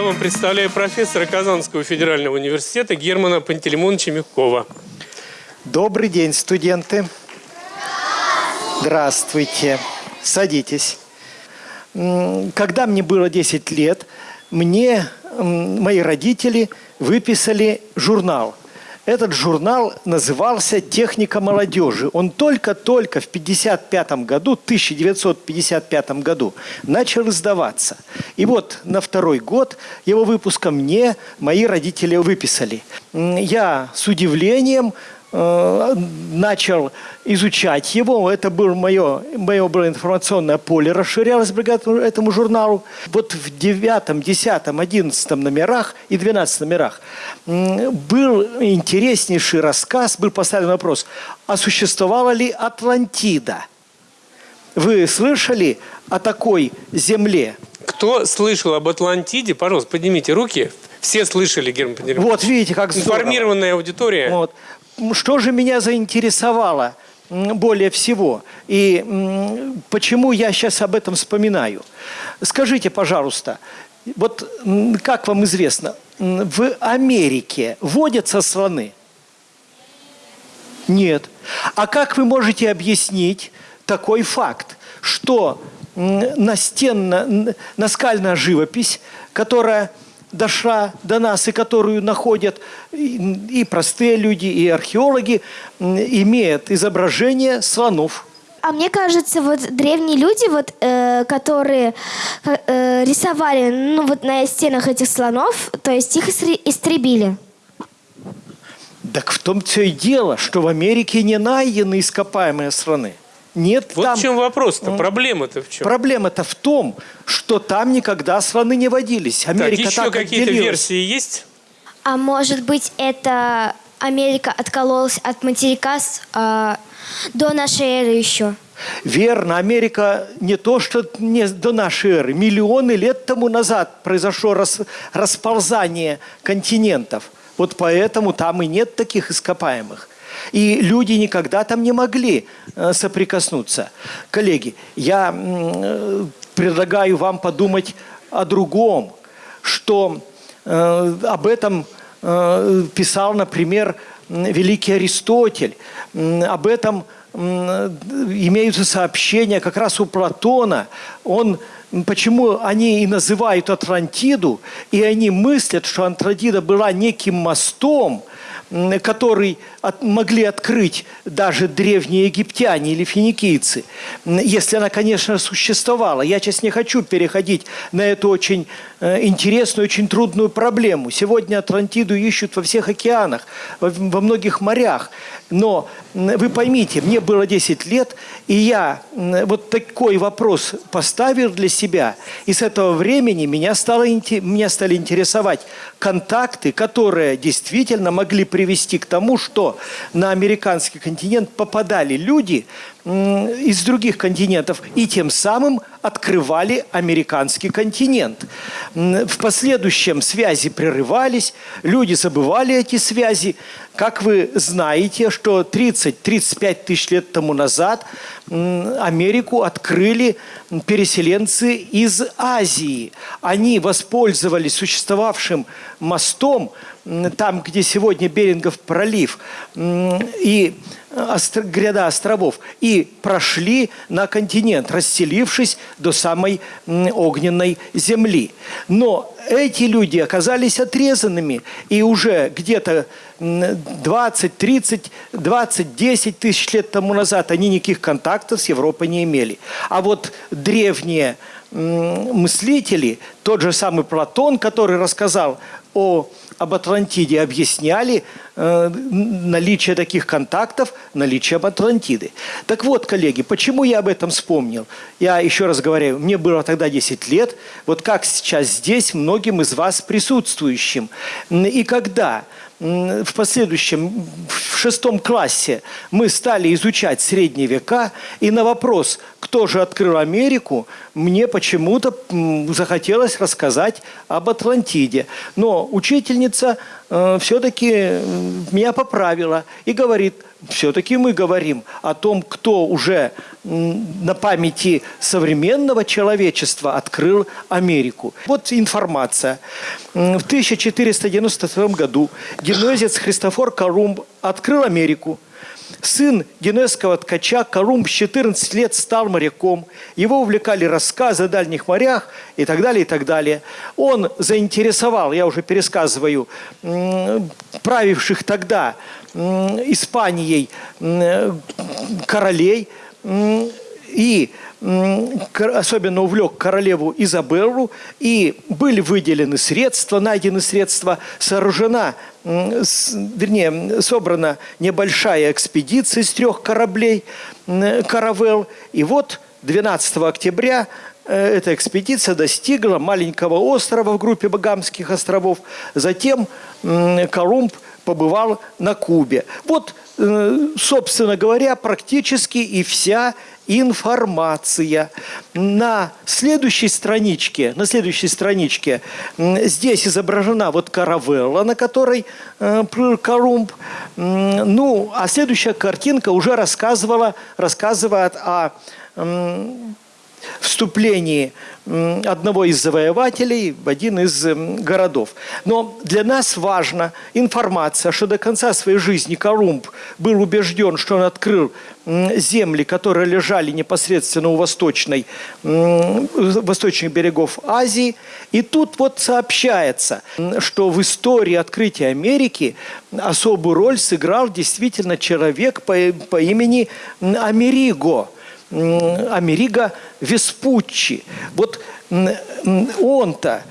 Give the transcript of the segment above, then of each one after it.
Я вам представляю профессора Казанского федерального университета Германа Пантелеймоновича Мягкова. Добрый день, студенты. Здравствуйте. Садитесь. Когда мне было 10 лет, мне мои родители выписали журнал. Этот журнал назывался «Техника молодежи». Он только-только в 1955 году, 1955 году начал издаваться. И вот на второй год его выпуска мне мои родители выписали. Я с удивлением начал изучать его. Это было мое, мое было информационное поле, расширялось благодаря этому журналу. Вот в девятом, десятом, одиннадцатом номерах и двенадцатом номерах был интереснейший рассказ, был поставлен вопрос, а существовала ли Атлантида? Вы слышали о такой земле? Кто слышал об Атлантиде, пожалуйста, поднимите руки. Все слышали, Герман Пантелеймонович. Вот видите, как здорово. Информированная аудитория. Вот. Что же меня заинтересовало более всего? И почему я сейчас об этом вспоминаю? Скажите, пожалуйста, вот как вам известно, в Америке водятся слоны? Нет. А как вы можете объяснить такой факт, что м, настенно, н- наскальная живопись, которая дошла до нас и которую находят и, простые люди, и археологи, имеет изображение слонов? А мне кажется, вот древние люди, вот, э, которые э, рисовали ну, вот на стенах этих слонов, то есть их истре- истребили. Так в том все и дело, что в Америке не найдены ископаемые слоны. Нет Вот там... в чем вопрос-то, проблема-то в чем? Проблема-то в том, что там никогда слоны не водились. Так, Америка еще так какие-то отделилась. версии есть? А может быть, это Америка откололась от материка с, а, до нашей эры еще? Верно, Америка не то, что не до нашей эры. Миллионы лет тому назад произошло рас- расползание континентов. Вот поэтому там и нет таких ископаемых. И люди никогда там не могли э, соприкоснуться. Коллеги, я э, предлагаю вам подумать о другом, что э, об этом писал, например, великий Аристотель. Об этом имеются сообщения как раз у Платона. Он, почему они и называют Атлантиду, и они мыслят, что Атлантида была неким мостом, который от- могли открыть даже древние египтяне или финикийцы, если она, конечно, существовала. Я сейчас не хочу переходить на эту очень э, интересную, очень трудную проблему. Сегодня Атлантиду ищут во всех океанах, во, во многих морях. Но вы поймите, мне было 10 лет, и я вот такой вопрос поставил для себя, и с этого времени меня, стало, меня стали интересовать контакты, которые действительно могли привести к тому, что на американский континент попадали люди из других континентов и тем самым открывали американский континент. В последующем связи прерывались, люди забывали эти связи. Как вы знаете, что 30-35 тысяч лет тому назад Америку открыли переселенцы из Азии. Они воспользовались существовавшим мостом, там, где сегодня Берингов пролив, и остр- гряда островов, и прошли на континент, расселившись до самой огненной земли. Но эти люди оказались отрезанными, и уже где-то м, 20, 30, 20, 10 тысяч лет тому назад они никаких контактов с Европой не имели. А вот древние мыслители, тот же самый Платон, который рассказал о, об Атлантиде, объясняли э, наличие таких контактов наличием Атлантиды. Так вот, коллеги, почему я об этом вспомнил? Я еще раз говорю, мне было тогда 10 лет, вот как сейчас здесь многим из вас присутствующим. И когда в последующем, в шестом классе, мы стали изучать средние века, и на вопрос, кто же открыл Америку, мне почему-то захотелось хотелось рассказать об Атлантиде. Но учительница все-таки меня поправила и говорит, все-таки мы говорим о том, кто уже на памяти современного человечества открыл Америку. Вот информация. В 1492 году генуэзец Христофор Колумб открыл Америку. Сын генуэзского ткача Колумб с 14 лет стал моряком. Его увлекали рассказы о дальних морях и так далее, и так далее. Он заинтересовал, я уже пересказываю, правивших тогда Испанией королей и особенно увлек королеву Изабеллу, и были выделены средства, найдены средства, сооружена, вернее, собрана небольшая экспедиция из трех кораблей, м, каравелл, и вот 12 октября э, эта экспедиция достигла маленького острова в группе Багамских островов. Затем Колумб побывал на Кубе. Вот, собственно говоря, практически и вся информация. На следующей страничке, на следующей страничке здесь изображена вот каравелла, на которой э, плыл Колумб. Ну, а следующая картинка уже рассказывала, рассказывает о вступлении одного из завоевателей в один из городов. Но для нас важна информация, что до конца своей жизни Колумб был убежден, что он открыл земли, которые лежали непосредственно у восточной, восточных берегов Азии. И тут вот сообщается, что в истории открытия Америки особую роль сыграл действительно человек по, по имени Америго. Америго Веспуччи. Вот он-то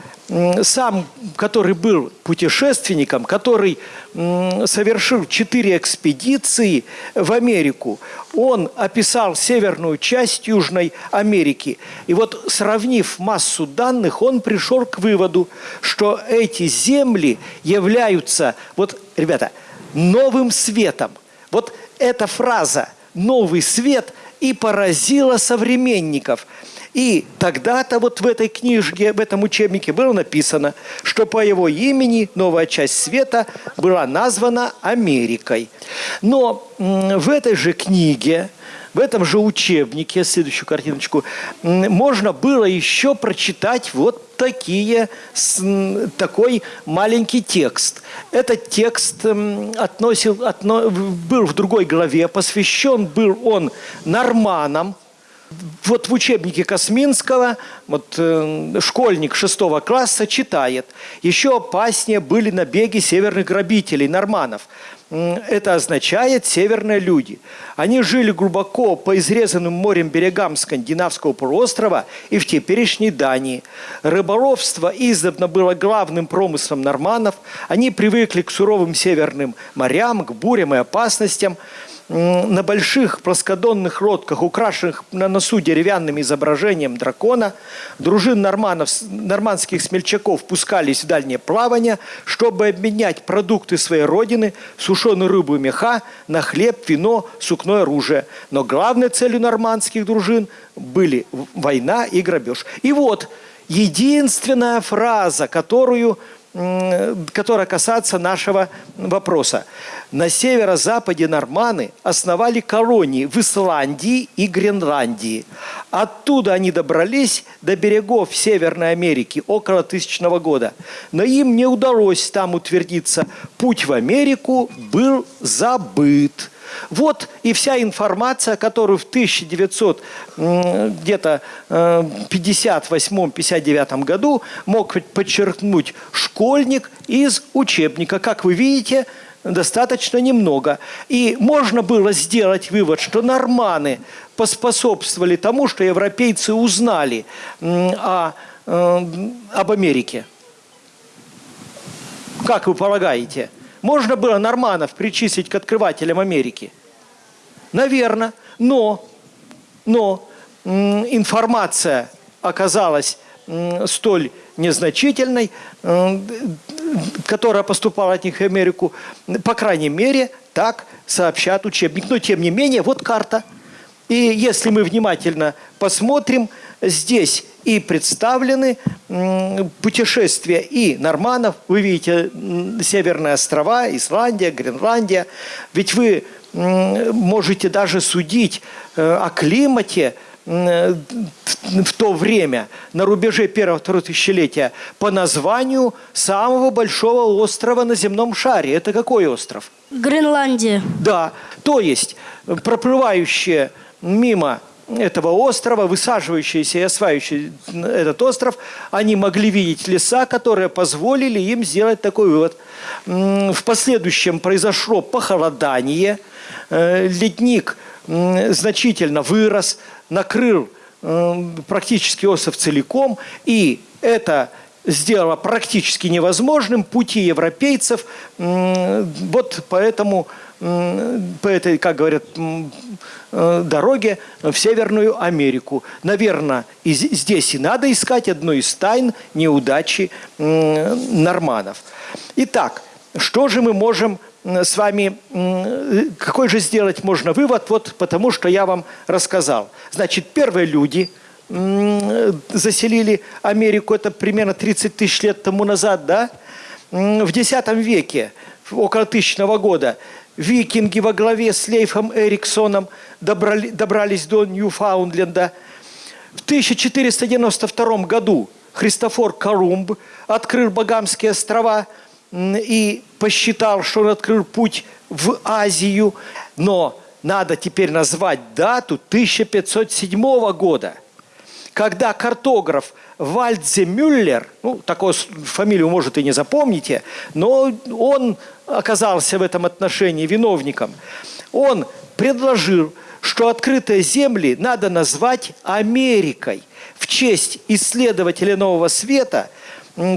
сам, который был путешественником, который совершил четыре экспедиции в Америку, он описал северную часть Южной Америки. И вот сравнив массу данных, он пришел к выводу, что эти земли являются, вот, ребята, новым светом. Вот эта фраза «новый свет» и поразила современников. И тогда-то вот в этой книжке, в этом учебнике было написано, что по его имени новая часть света была названа Америкой. Но в этой же книге, в этом же учебнике, следующую картиночку, можно было еще прочитать вот такие, такой маленький текст. Этот текст относил, отно- был в другой главе, посвящен был он норманам, вот в учебнике Косминского вот, э, школьник шестого класса читает. Еще опаснее были набеги северных грабителей, норманов. Это означает северные люди. Они жили глубоко по изрезанным морем берегам Скандинавского полуострова и в теперешней Дании. Рыболовство издавна было главным промыслом норманов. Они привыкли к суровым северным морям, к бурям и опасностям на больших плоскодонных лодках, украшенных на носу деревянным изображением дракона, дружин норманов, нормандских смельчаков пускались в дальнее плавание, чтобы обменять продукты своей родины, сушеную рыбу и меха, на хлеб, вино, сукно и оружие. Но главной целью нормандских дружин были война и грабеж. И вот единственная фраза, которую которая касается нашего вопроса. На северо-западе норманы основали колонии в Исландии и Гренландии. Оттуда они добрались до берегов Северной Америки около тысячного года. Но им не удалось там утвердиться. Путь в Америку был забыт. Вот и вся информация, которую в 1900 м, где-то э, 58-59 году мог подчеркнуть школьник из учебника. Как вы видите, достаточно немного. И можно было сделать вывод, что норманы поспособствовали тому, что европейцы узнали о, э, об Америке. Как вы полагаете? Можно было норманов причислить к открывателям Америки? Наверное. Но, но информация оказалась столь незначительной, которая поступала от них в Америку, по крайней мере, так сообщат учебник. Но, тем не менее, вот карта. И если мы внимательно посмотрим, здесь и представлены путешествия и норманов. Вы видите северные острова, Исландия, Гренландия. Ведь вы можете даже судить э, о климате в то время, на рубеже первого-второго тысячелетия, по названию самого большого острова на земном шаре. Это какой остров? Гренландия. Да, то есть э, проплывающие мимо этого острова, высаживающиеся и осваивающие этот остров, они могли видеть леса, которые позволили им сделать такой вывод. В последующем произошло похолодание, э, ледник значительно вырос, накрыл практически остров целиком, и это сделало практически невозможным пути европейцев вот поэтому м, по этой, как говорят, э, дороге в Северную Америку. Наверное, и здесь и надо искать одну из тайн неудачи норманов. Итак, что же мы можем с вами, м, какой же сделать можно вывод, вот потому что я вам рассказал. Значит, первые люди м, заселили Америку, это примерно 30 тысяч лет тому назад, да? В X веке, около тысячного года, викинги во главе с Лейфом Эриксоном добрали- добрались до Ньюфаундленда. В 1492 году Христофор Колумб открыл Багамские острова и посчитал, что он открыл путь в Азию. Но надо теперь назвать дату 1507 года, когда картограф Вальдзе Мюллер, ну, такую фамилию, может, и не запомните, но он оказался в этом отношении виновником. Он предложил, что открытые земли надо назвать Америкой в честь исследователя Нового Света,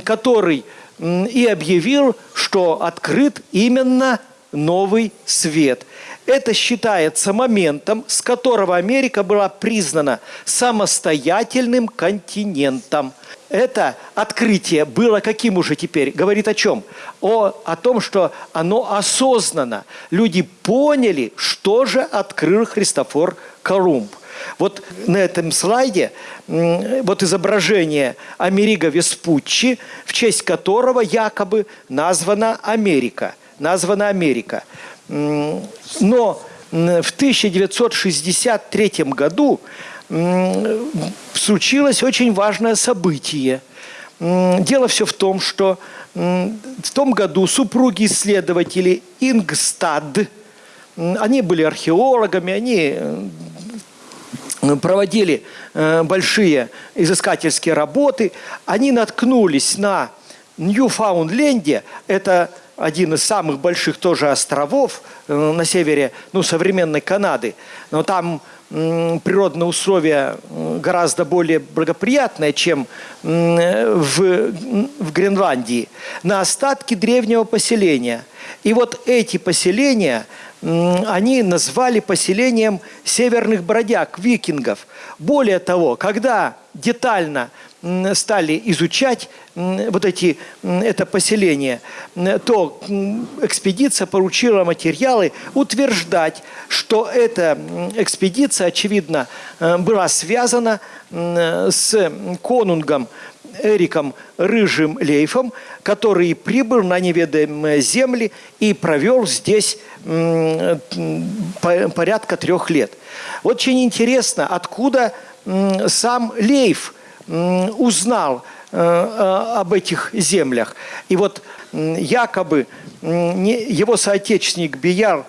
который и объявил, что открыт именно новый свет. Это считается моментом, с которого Америка была признана самостоятельным континентом. Это открытие было каким уже теперь? Говорит о чем? О, о том, что оно осознанно. Люди поняли, что же открыл Христофор Колумб. Вот на этом слайде вот изображение Америго Веспуччи, в честь которого якобы названа Америка. Названа Америка. Но в 1963 году случилось очень важное событие. Дело все в том, что в том году супруги исследователей Ингстад, они были археологами, они проводили э, большие изыскательские работы, они наткнулись на Ньюфаундленде, это один из самых больших тоже островов э, на севере ну, современной Канады, но там природные условия гораздо более благоприятные, чем в, в Гренландии, на остатки древнего поселения. И вот эти поселения они назвали поселением северных бродяг, викингов. Более того, когда детально стали изучать вот эти, это поселение, то экспедиция поручила материалы утверждать, что эта экспедиция, очевидно, э, была связана с конунгом Эриком Рыжим Лейфом, который прибыл на неведомые земли и провел здесь порядка трех лет. Очень интересно, откуда сам Лейф узнал э, об этих землях. И вот якобы его соотечественник Бияр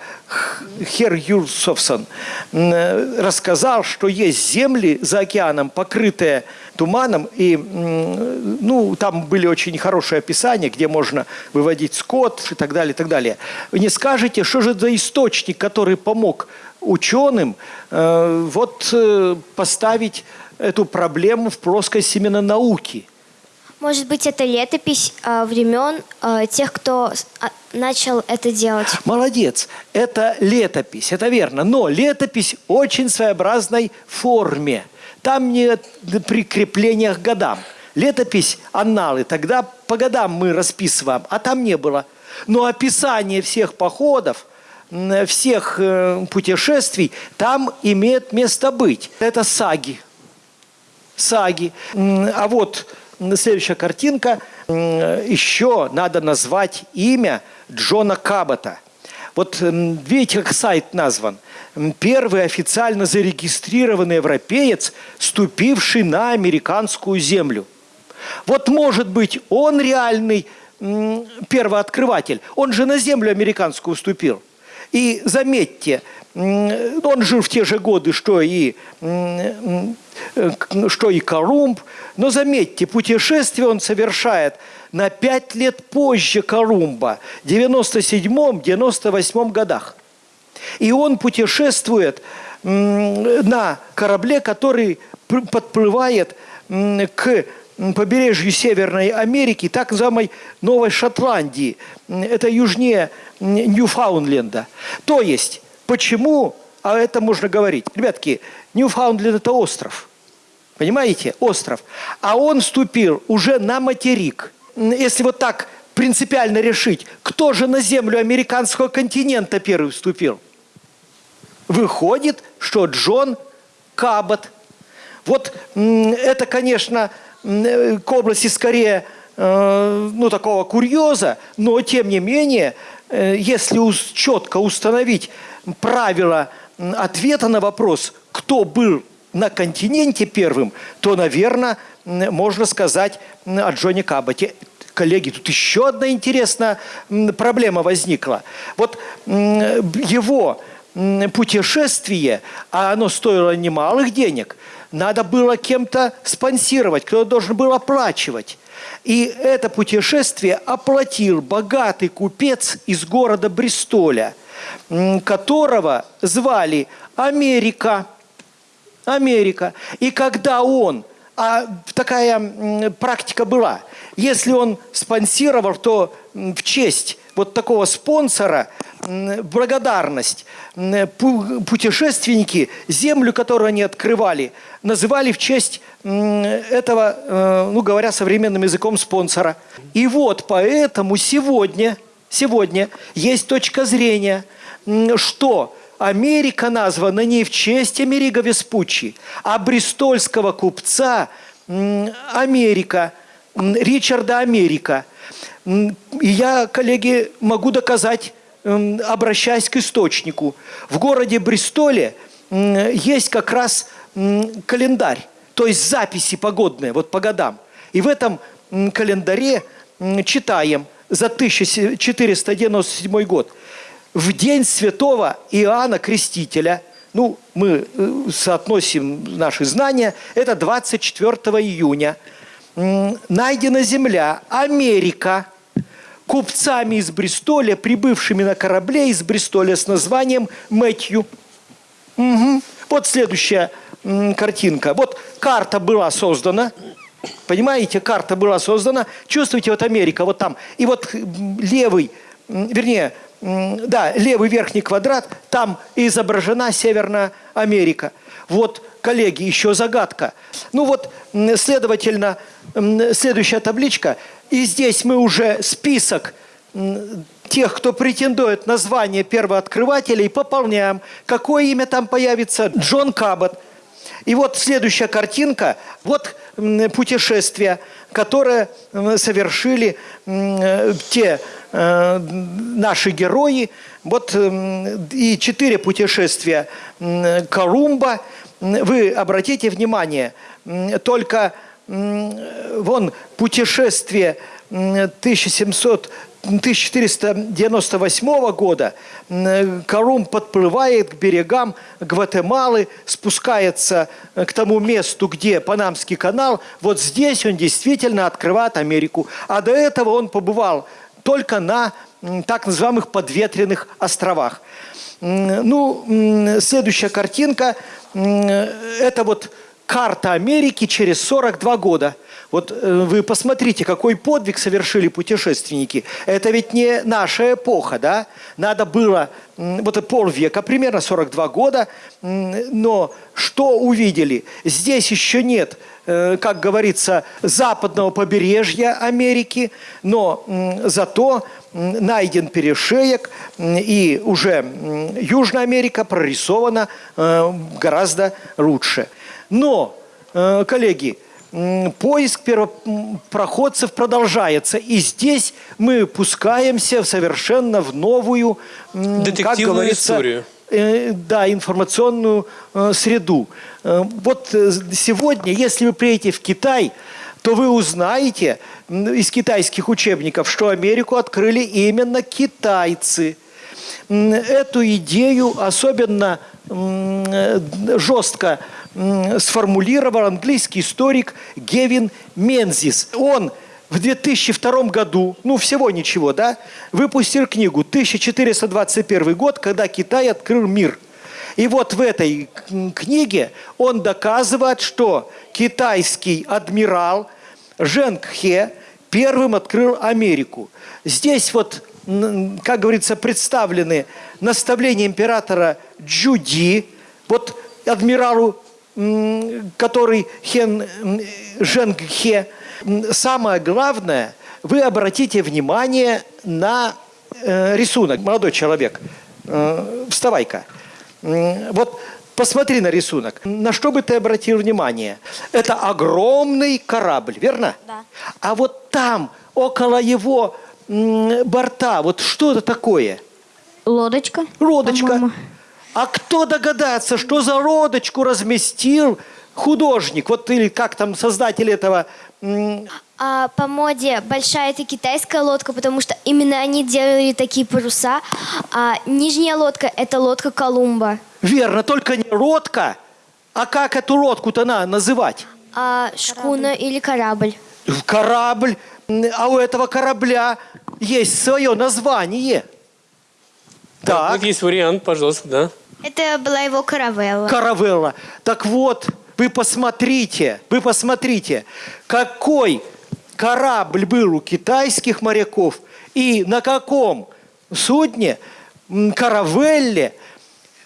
Хер Юрсовсон э, рассказал, что есть земли за океаном, покрытые туманом, и ну, там были очень хорошие описания, где можно выводить скот и так далее, и так далее. Вы не скажете, что же за источник, который помог ученым э, вот э, поставить эту проблему в плоскость именно науки? Может быть, это летопись э, времен э, тех, кто а, начал это делать. Молодец. Это летопись, это верно. Но летопись очень своеобразной форме. Там нет прикрепления к годам. Летопись, анналы, тогда по годам мы расписываем, а там не было. Но описание всех походов, всех э, путешествий там имеет место быть. Это саги. саги. А вот следующая картинка. Еще надо назвать имя Джона Кабота. Вот видите, как сайт назван. Первый официально зарегистрированный европеец, ступивший на американскую землю. Вот может быть он реальный первооткрыватель. Он же на землю американскую ступил. И заметьте, м, он жил в те же годы, что и, что и Колумб. Но заметьте, путешествие он совершает на пять лет позже Колумба, в 97-98 годах. И он путешествует на корабле, который подплывает к побережью Северной Америки, так называемой Новой Шотландии. Это южнее Ньюфаундленда. То есть, почему, а это можно говорить, ребятки, Ньюфаундленд – это остров. Понимаете? Остров. А он вступил уже на материк. Если вот так принципиально решить, кто же на землю американского континента первый вступил? Выходит, что Джон Кабот. Вот это, конечно, к области скорее э, ну, такого курьеза, но тем не менее, э, если четко установить правила ответа на вопрос, кто был на континенте первым, то, наверное, можно сказать о Джоне Каботе. Коллеги, тут еще одна интересная проблема возникла. Вот его путешествие, а оно стоило немалых денег, надо было кем-то спонсировать, кто должен был оплачивать. И это путешествие оплатил богатый купец из города Бристоля, которого звали Америка. Америка. И когда он, а такая практика была, если он спонсировал, то в честь вот такого спонсора, благодарность, путешественники землю, которую они открывали, называли в честь этого, э, ну говоря современным языком, спонсора. И вот поэтому сегодня, сегодня есть точка зрения, что Америка названа не в честь Америго Веспуччи, а бристольского купца Америка, Ричарда Америка. И я, коллеги, могу доказать, м, обращаясь к источнику. В городе Бристоле есть как раз календарь, то есть записи погодные, вот по годам. И в этом календаре читаем за 1497 год. В день святого Иоанна Крестителя, ну, мы э, соотносим наши знания, это 24 июня, найдена земля Америка купцами из Бристоля, прибывшими на корабле из Бристоля с названием Мэтью. Мгм. Вот следующая картинка. Вот карта была создана. Понимаете, карта была создана. Чувствуете, вот Америка, вот там. И вот левый, вернее, да, левый верхний квадрат, там изображена Северная Америка. Вот, коллеги, еще загадка. Ну вот, следовательно, следующая табличка. И здесь мы уже список тех, кто претендует на звание первооткрывателей, пополняем. Какое имя там появится? Джон Кабот. И вот следующая картинка. Вот путешествие, которое совершили те э, наши герои. Вот и четыре путешествия Колумба. Вы обратите внимание, только вон путешествие м, 1700 1498 года м, Колумб подплывает к берегам Гватемалы, спускается э, к тому месту, где Панамский канал. Вот здесь он действительно открывает Америку. А до этого он побывал только на так называемых подветренных островах. Ну, следующая картинка это вот карта Америки через 42 года. Вот э, вы посмотрите, какой подвиг совершили путешественники. Это ведь не наша эпоха, да? Надо было, вот полвека, примерно 42 года, но что увидели? Здесь еще нет, э, как говорится, западного побережья Америки, но зато найден перешеек, и уже Южная Америка прорисована э, гораздо лучше. Но э, коллеги, поиск первопроходцев продолжается. И здесь мы пускаемся совершенно в новую, как говорится, историю. э, да, информационную э, среду. Э, вот сегодня, если вы приедете в Китай, то вы узнаете из китайских учебников, что Америку открыли именно китайцы. Эту идею особенно жестко сформулировал английский историк Гевин Мензис. Он в 2002 году, ну всего ничего, да, выпустил книгу «1421 год, когда Китай открыл мир». И вот в этой книге он доказывает, что китайский адмирал Женг Хе первым открыл Америку. Здесь вот, как говорится, представлены наставления императора Джуди, вот адмиралу, который Хен, Женг Хе. Самое главное, вы обратите внимание на э, рисунок. Молодой человек, э, вставай-ка. Вот посмотри на рисунок. На что бы ты обратил внимание? Это огромный корабль, верно? Да. А вот там, около его борта, вот что это такое? Лодочка. Лодочка. А кто догадается, что за лодочку разместил художник? Вот или как там создатель этого... А, по моде большая это китайская лодка, потому что именно они делали такие паруса. А нижняя лодка это лодка Колумба. Верно, только не лодка, а как эту лодку-то на, называть? А шкуна или корабль. Корабль. А у этого корабля есть свое название. Так, Вот есть вариант, пожалуйста, да. Это была его каравелла. каравелла. Так вот, вы посмотрите, вы посмотрите, какой корабль был у китайских моряков и на каком судне, каравелле,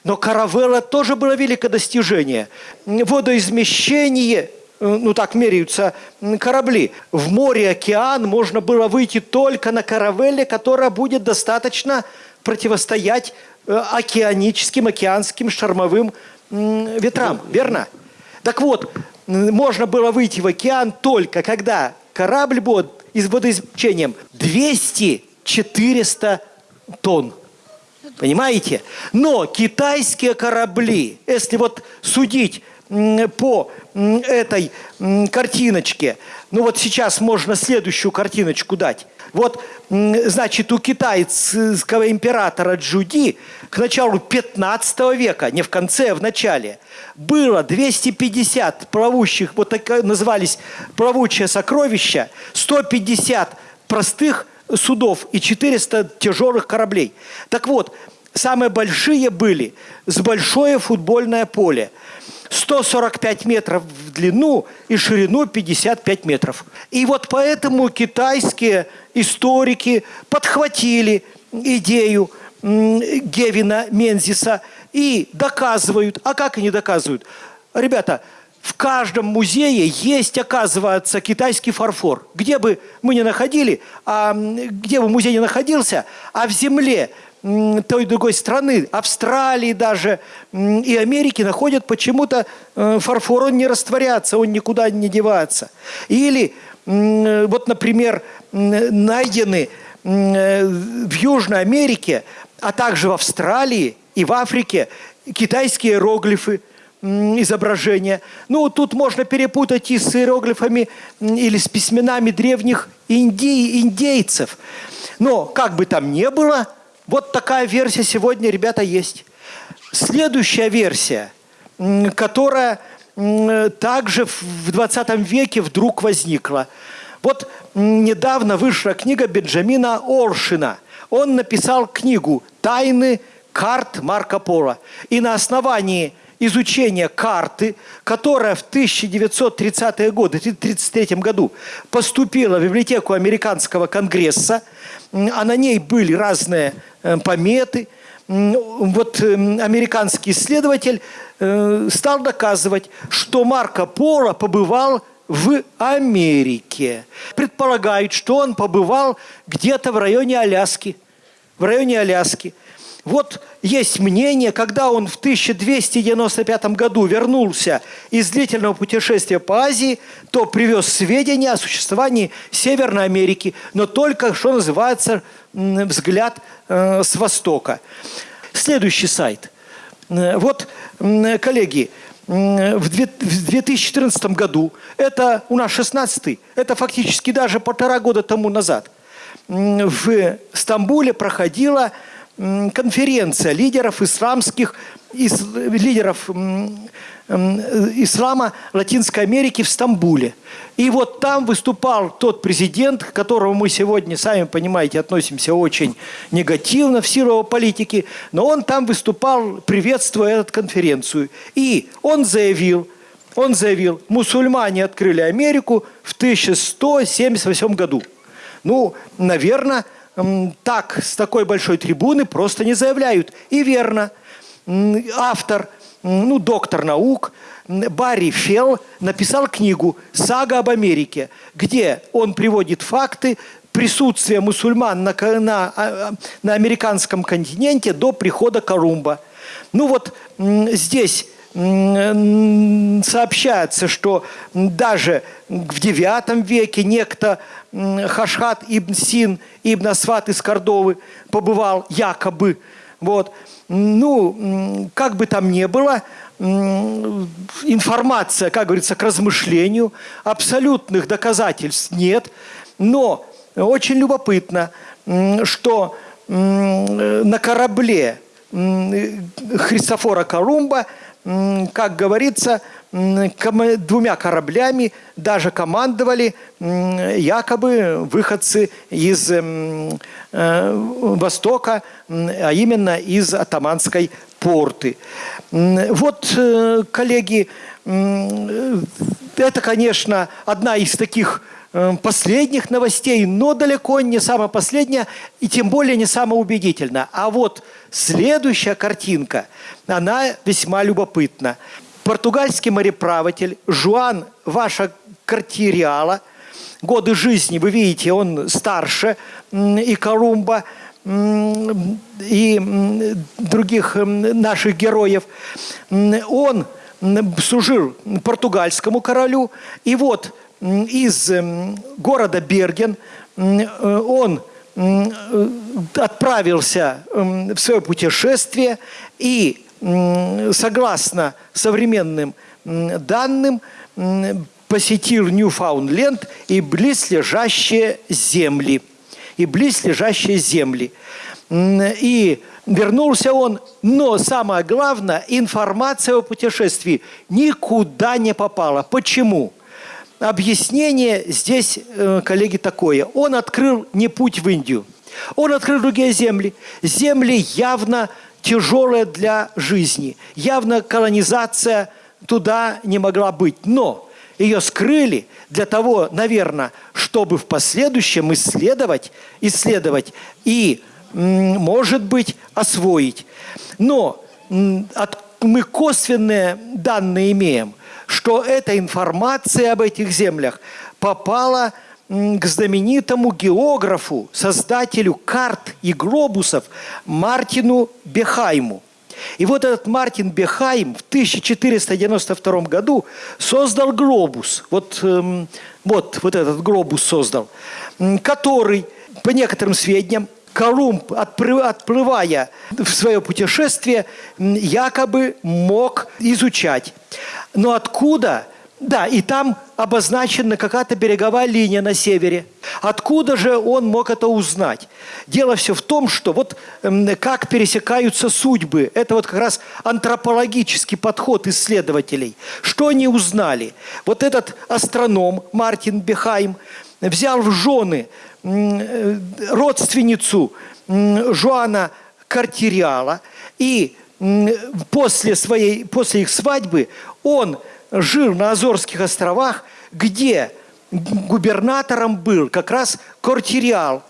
но каравелла тоже было великое достижение. Водоизмещение, э, ну так меряются корабли. В море океан можно было выйти только на каравелле, которая будет достаточно противостоять океаническим, океанским штормовым м, ветрам. Верно? Так вот, можно было выйти в океан только когда корабль был с водоизмещением 200-400 тонн. Понимаете? Но китайские корабли, если вот судить по этой картиночке, ну вот сейчас можно следующую картиночку дать. Вот, значит, у китайского императора Джуди к началу 15 века, не в конце, а в начале, было 250 плавущих, вот так назывались плавучие сокровища, 150 простых судов и 400 тяжелых кораблей. Так вот, самые большие были с большое футбольное поле. 145 метров в длину и ширину 55 метров. И вот поэтому китайские историки подхватили идею Гевина Мензиса и доказывают. А как они доказывают? Ребята, в каждом музее есть, оказывается, китайский фарфор. Где бы мы ни находили, а, где бы музей ни находился, а в земле той другой страны, Австралии даже и Америки находят почему-то э, фарфор, он не растворяется, он никуда не девается. Или вот, например, найдены в Южной Америке, а также в Австралии и в Африке китайские иероглифы, изображения. Ну, тут можно перепутать и с иероглифами или с письменами древних инди- индейцев. Но, как бы там ни было, вот такая версия сегодня, ребята, есть. Следующая версия, которая также в в 20 веке вдруг возникла. Вот недавно вышла книга Бенджамина Оршина. Он написал книгу «Тайны карт Марко Поло». И на основании изучения карты, которая в 1930-е годы, в 1933 году поступила в библиотеку Американского конгресса, а на ней были разные э, пометы, вот эм, американский исследователь э, стал доказывать, что Марко Поло побывал в Америке. Предполагают, что он побывал где-то в районе Аляски. В районе Аляски. Вот есть мнение, когда он в 1295 году вернулся из длительного путешествия по Азии, то привез сведения о существовании Северной Америки, но только, что называется, взгляд э, с востока. Следующий сайт. Э, Вот, коллеги, в две- в 2014 году, это у нас 16 это фактически даже полтора года тому назад, в Стамбуле проходила конференция лидеров исламских, ис- лидеров ислама Латинской Америки в Стамбуле. И вот там выступал тот президент, к которому мы сегодня, сами понимаете, относимся очень негативно в силу его политики, но он там выступал, приветствуя эту конференцию. И он заявил, он заявил, мусульмане открыли Америку в 1178 году. Ну, наверное, м, так, с такой большой трибуны просто не заявляют. И верно. Автор, ну, доктор наук Барри Фелл написал книгу «Сага об Америке», где он приводит факты присутствия мусульман на, на, а, а, на американском континенте до прихода Колумба. Ну вот здесь сообщается, что даже в IX веке некто Хашхат ибн Син ибн Асват из Кордовы побывал якобы. Вот. Ну, как бы там ни было, информация, как говорится, к размышлению, абсолютных доказательств нет, но очень любопытно, что на корабле Христофора Колумба, как говорится, двумя кораблями даже командовали якобы выходцы из э, Востока, а именно из атаманской порты. Вот, э, коллеги, это, конечно, одна из таких э, последних новостей, но далеко не самая последняя и тем более не самая убедительная. А вот следующая картинка, она весьма любопытна. Португальский мореплаватель Жуан Ваша Картириала, годы жизни, вы видите, он старше и Колумба, и других наших героев. Он служил португальскому королю, и вот из города Берген э, он э, отправился в свое путешествие и, согласно современным данным, посетил Ньюфаундленд и близлежащие земли. И близлежащие земли. И вернулся он, но самое главное, информация о путешествии никуда не попала. Почему? Объяснение здесь, э, коллеги, такое. Он открыл не путь в Индию. Он открыл другие земли. Земли явно тяжелые для жизни. Явно колонизация туда не могла быть. Но ее скрыли для того, наверное, чтобы в последующем исследовать, исследовать и, может быть, освоить. Но от- мы косвенные данные имеем, что эта информация об этих землях попала м, к знаменитому географу, создателю карт и глобусов Мартину Бехайму. И вот этот Мартин Бехайм в 1492 году создал глобус. Вот, эм, вот, вот этот глобус создал, который, по некоторым сведениям, Колумб, отплы- отплывая в свое путешествие, якобы мог изучать. Но откуда? Да, и там обозначена какая-то береговая линия на севере. Откуда же он мог это узнать? Дело все в том, что вот м, как пересекаются судьбы, это вот как раз антропологический подход исследователей. Что они узнали? Вот этот астроном Мартин Бехайм взял в жены э, родственницу Жуана Картириала, и после, своей, после их свадьбы он жил на Азорских островах, где губернатором был как раз Кортириал.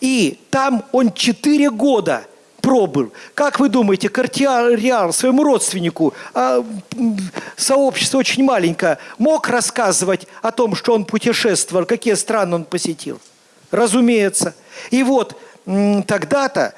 И там он четыре года пробыл. Как вы думаете, Кортириал своему родственнику, а, сообщество очень маленькое, мог рассказывать о том, что он путешествовал, какие страны он посетил? Разумеется. И вот тогда-то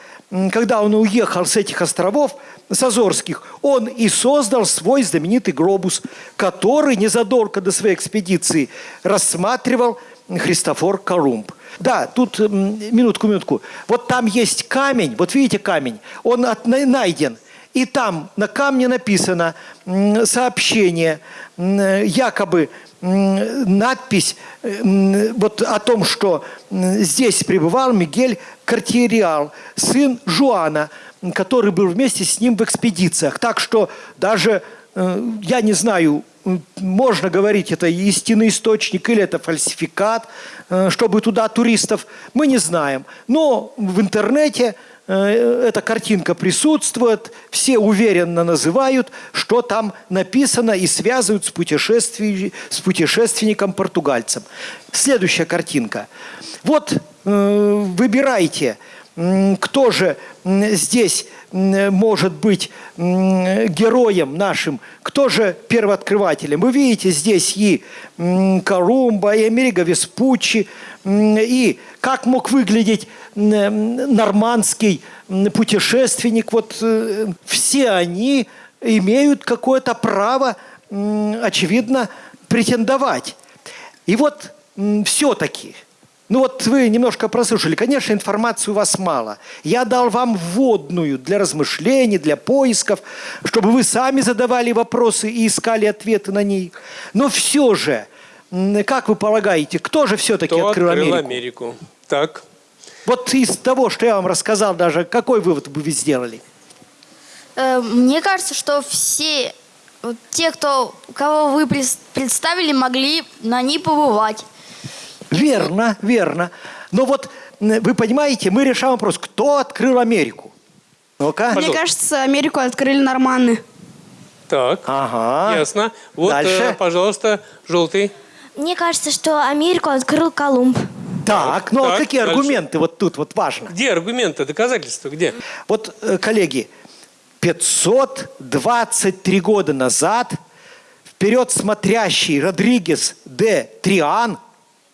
когда он уехал с этих островов, с Азорских, он и создал свой знаменитый глобус, который незадолго до своей экспедиции рассматривал Христофор Колумб. Да, тут минутку, минутку. Вот там есть камень, вот видите камень, он от- на- найден. И там на камне написано сообщение, якобы надпись вот о том, что здесь пребывал Мигель Картириал, сын Жуана, который был вместе с ним в экспедициях. Так что даже, э, я не знаю, можно говорить, это истинный источник или это фальсификат, э, чтобы туда туристов, мы не знаем. Но в интернете э, эта картинка присутствует, все уверенно называют, что там написано и связывают с, путешествий- с путешественником-португальцем. Следующая картинка. Вот э, выбирайте, кто же здесь может быть героем нашим, кто же первооткрывателем. Вы видите здесь и Колумба, и Америго Веспуччи, и как мог выглядеть нормандский путешественник. Вот э, все они имеют какое-то право, очевидно, претендовать. И вот все-таки, ну вот вы немножко прослушали, конечно, информации у вас мало. Я дал вам вводную для размышлений, для поисков, чтобы вы сами задавали вопросы и искали ответы на них. Но все же, как вы полагаете, кто же все-таки Кто открыл, открыл Америку? Америку? Так. Вот из того, что я вам рассказал, даже какой вывод бы вы сделали? Э, Мне кажется, что все те, кто, кого вы представили, могли на ней побывать. Верно, верно. Но вот вы понимаете, мы решаем вопрос, кто открыл Америку? Ну-ка. Мне кажется, Америку открыли норманны. Так. Ага. Ясно. Вот, Дальше. э, пожалуйста, желтый. Мне кажется, что Америку открыл Колумб. Так, ну а так, какие дальше. аргументы вот тут вот важно? Где аргументы, доказательства, где? Вот, э, коллеги, 523 года назад вперед смотрящий Родригес де Триан,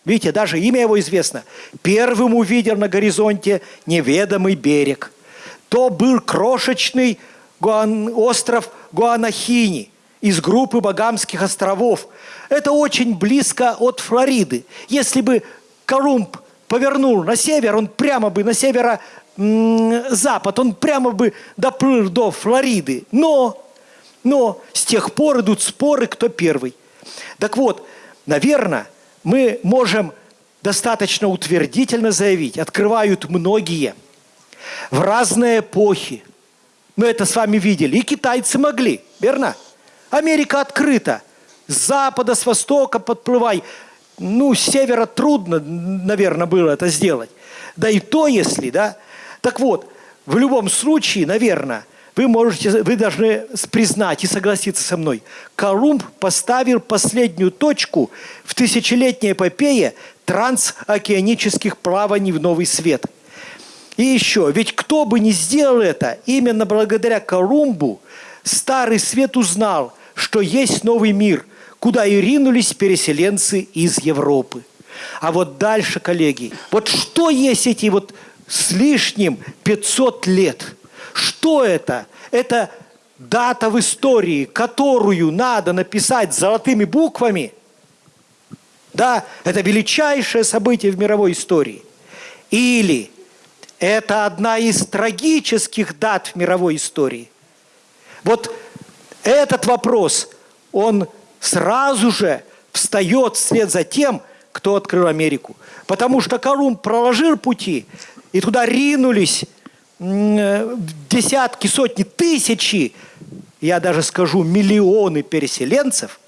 видите, даже имя его известно, первым увидел на горизонте неведомый берег. То был крошечный Гуан- остров Гуанахини из группы Багамских островов. Это очень близко от Флориды. Если бы Колумб повернул на север, он прямо бы на северо-запад, он прямо бы доплыл до Флориды. Но, но с тех пор идут споры, кто первый. Так вот, наверное, мы можем достаточно утвердительно заявить, открывают многие в разные эпохи. Мы это с вами видели. И китайцы могли, верно? Америка открыта. С запада, с востока подплывай. Ну, с севера трудно, наверное, было это сделать. Да и то, если, да. Так вот, в любом случае, наверное, вы можете, вы должны признать и согласиться со мной. Колумб поставил последнюю точку в тысячелетней эпопее трансокеанических плаваний в новый свет. И еще, ведь кто бы ни сделал это, именно благодаря Колумбу Старый Свет узнал, что есть новый мир, куда и ринулись переселенцы из Европы. А вот дальше, коллеги, вот что есть эти вот с лишним 500 лет? Что это? Это дата в истории, которую надо написать золотыми буквами. Да, это величайшее событие в мировой истории. Или это одна из трагических дат в мировой истории. Вот этот вопрос, он сразу же встает вслед за тем, кто открыл Америку. Потому что Колумб проложил пути, и туда ринулись десятки, сотни, тысячи, я даже скажу, миллионы переселенцев,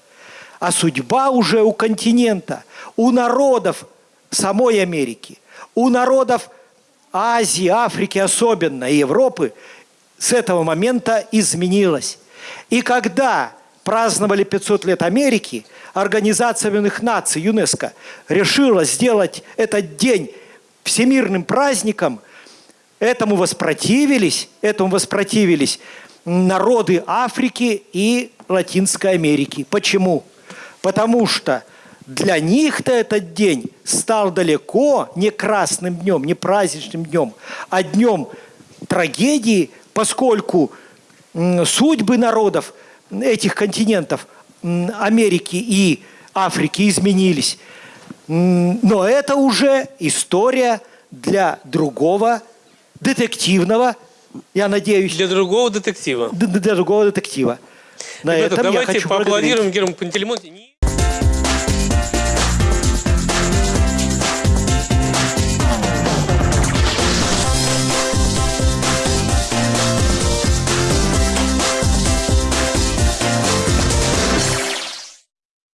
а судьба уже у континента, у народов самой Америки, у народов Азии, Африки особенно, и Европы с этого момента изменилась. И когда праздновали 500 лет Америки, Организация Объединенных Наций, ЮНЕСКО, решила сделать этот день всемирным праздником, этому воспротивились, этому воспротивились народы Африки и Латинской Америки. Почему? Потому что для них-то этот день стал далеко не красным днем, не праздничным днем, а днем трагедии, поскольку судьбы народов этих континентов Америки и Африки изменились. Но это уже история для другого детективного, я надеюсь, Для другого детектива. для другого детектива. На Ребята, этом я давайте хочу поблагодарить. поаплодируем Герману Пантелеймоновичу. Не-